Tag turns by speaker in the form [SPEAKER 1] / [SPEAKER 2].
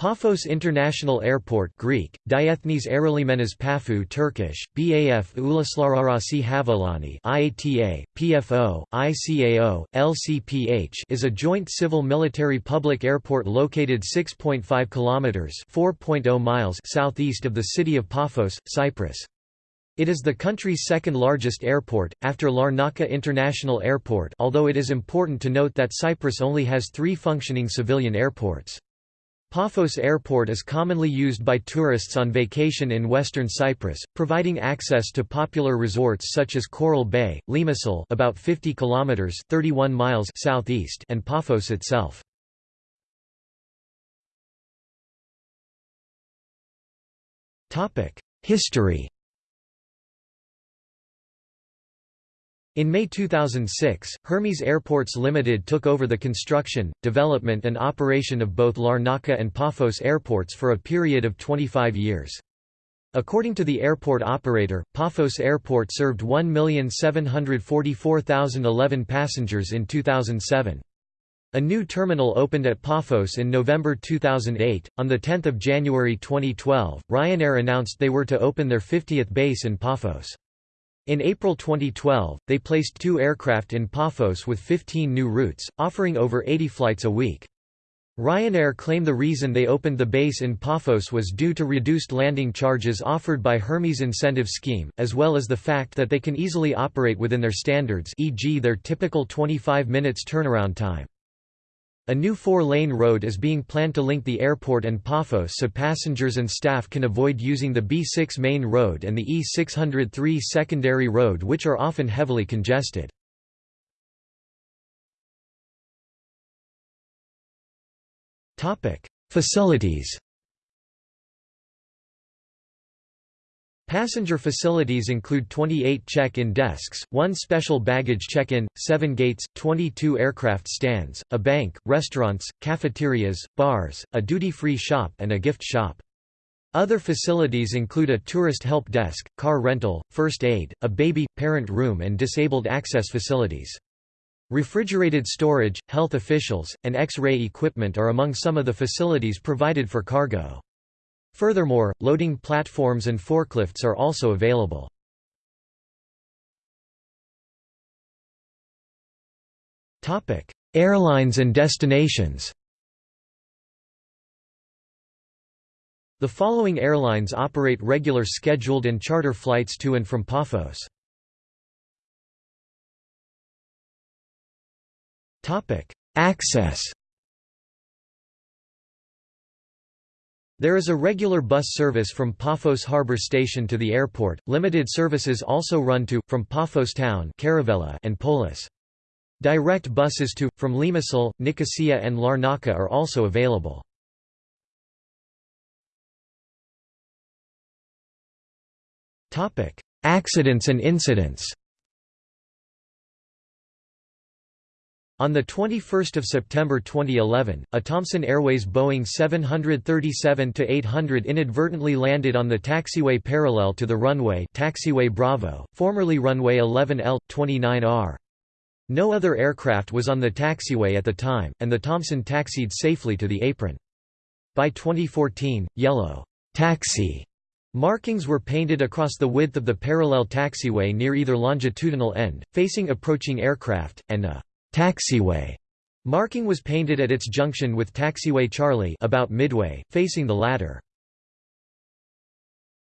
[SPEAKER 1] Paphos International Airport Greek, Diethnes Aerolimenas Paphou Turkish, BAF Uluslararası Havaalanı IATA, PFO, ICAO, LCPH is a joint civil-military public airport located 6.5 kilometers (4.0 miles) southeast of the city of Paphos, Cyprus. It is the country's second largest airport, after Larnaca International Airport although it is important to note that Cyprus only has three functioning civilian airports. Paphos Airport is commonly used by tourists on vacation in western Cyprus, providing access to popular resorts such as Coral Bay, Limassol about 50 kilometers 31 miles southeast and Paphos itself. Topic: History In May 2006, Hermes Airports Limited took over the construction, development and operation of both Larnaca and Paphos airports for a period of 25 years. According to the airport operator, Paphos Airport served 1,744,011 passengers in 2007. A new terminal opened at Paphos in November 2008. On 10 January 2012, Ryanair announced they were to open their 50th base in Paphos. In April 2012, they placed two aircraft in Paphos with 15 new routes, offering over 80 flights a week. Ryanair claim the reason they opened the base in Paphos was due to reduced landing charges offered by Hermes incentive scheme, as well as the fact that they can easily operate within their standards e.g. their typical 25 minutes turnaround time. A new four-lane road is being planned to link the airport and Paphos so passengers and staff can avoid using the B6 main road and the E603 secondary road which are often heavily congested. Facilities Passenger facilities include 28 check-in desks, one special baggage check-in, 7 gates, 22 aircraft stands, a bank, restaurants, cafeterias, bars, a duty-free shop and a gift shop. Other facilities include a tourist help desk, car rental, first aid, a baby, parent room and disabled access facilities. Refrigerated storage, health officials, and X-ray equipment are among some of the facilities provided for cargo. Furthermore, loading platforms and forklifts are also available. Airlines and destinations The following airlines operate regular scheduled and charter flights to and from Paphos. Access There is a regular bus service from Paphos Harbor Station to the airport. Limited services also run to, from Paphos Town and Polis. Direct buses to, from Limassol, Nicosia and Larnaca are also available. Accidents and incidents On 21 September 2011, a Thomson Airways Boeing 737-800 inadvertently landed on the taxiway parallel to the runway taxiway Bravo, formerly runway 11L, 29R. No other aircraft was on the taxiway at the time, and the Thomson taxied safely to the apron. By 2014, yellow taxi markings were painted across the width of the parallel taxiway near either longitudinal end, facing approaching aircraft, and a taxiway marking was painted at its junction with taxiway Charlie about midway, facing the latter.